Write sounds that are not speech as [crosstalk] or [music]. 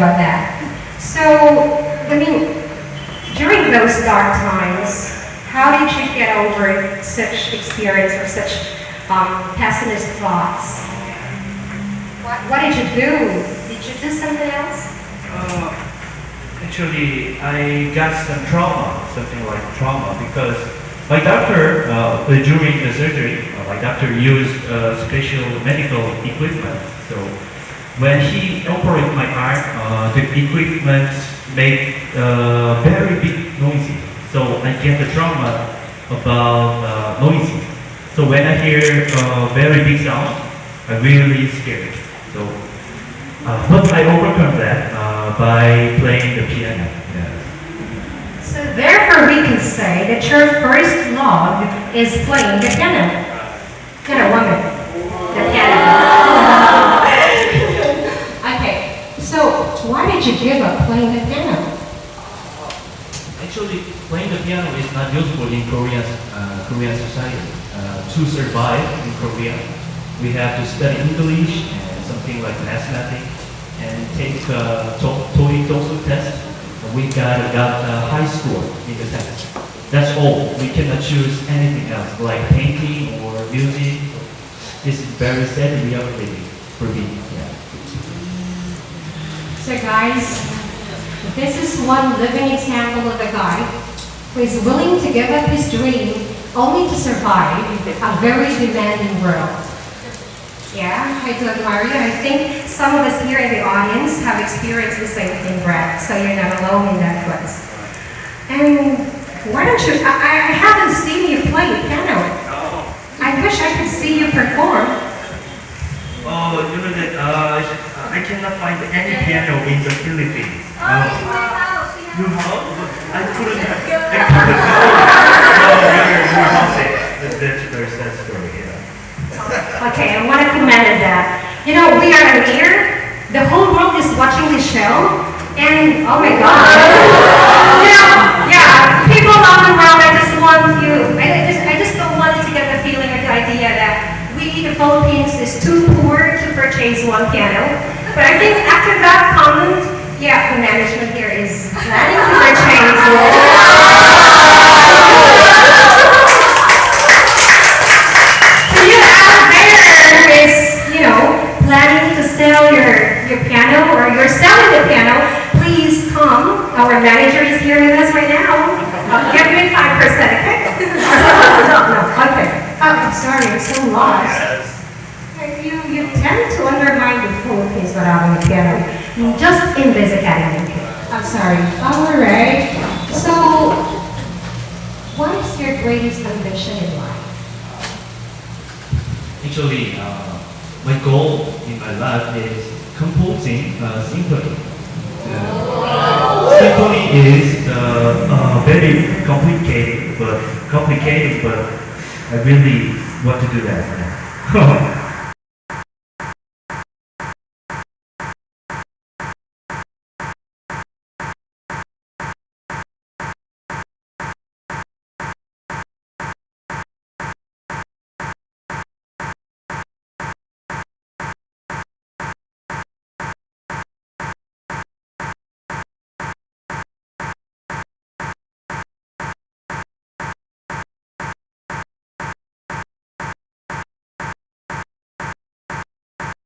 about that. So, I mean, during those dark times, how did you get over such experience or such um, pessimist thoughts? What, what did you do? Did you do something else? Uh, actually, I got some trauma, something like trauma, because my doctor, uh, during the surgery, uh, my doctor used uh, special medical equipment. So when he operated my arm, uh, the equipment made uh, very big noisy. So I get the trauma about uh, noisy. So when I hear uh, very big sound, I'm really scared. So uh, but I overcome that uh, by playing the piano. Yeah. So therefore we can say that your first love is playing the piano. Piano woman. The piano. okay, so why did you give up playing the piano? Actually, playing the piano is not useful in Korean uh, Korean society. Uh, to survive in Korea, we have to study English and something like mathematics and take uh, to- TOEIC TOEFL test. We got got a high score in the test. That's all. We cannot choose anything else like painting or music. This is very sad reality for me. So guys, this is one living example of a guy who is willing to give up his dream only to survive a very demanding world. Yeah, I do admire you. I think some of us here in the audience have experienced the same thing, Brad, so you're not alone in that quest. And why don't you, I, I haven't seen you play piano. I wish I could see you perform. Oh, you know that uh, I cannot find any piano in the Philippines. Oh, in my house. we You have- have? I couldn't. [laughs] I couldn't. oh, your your house is. That, that's very sad story. Yeah. Okay, I want to commend that. You know, we are here. The whole world is watching this show, and oh my God, [laughs] you know, yeah, people all around. I just want you. I I just, I just don't want you to get the feeling or the idea that we, the Philippines, is too poor to purchase one piano. But I think after that comment, yeah, the management here is planning to purchase one. To you out there who is, you know, planning to sell your, your piano or you're selling the piano, please come. Our manager is here with us right now. Uh, Give me five percent, okay? No, no, okay. Oh, I'm sorry, I'm so lost. You, you tend to undermine the Philippines without having a piano, just in this academy. I'm sorry. All right. So, what is your greatest ambition in life? Actually, uh, my goal in my life is composing a symphony. Uh, symphony is uh, uh, very complicated, but complicated, but I really want to do that. [laughs]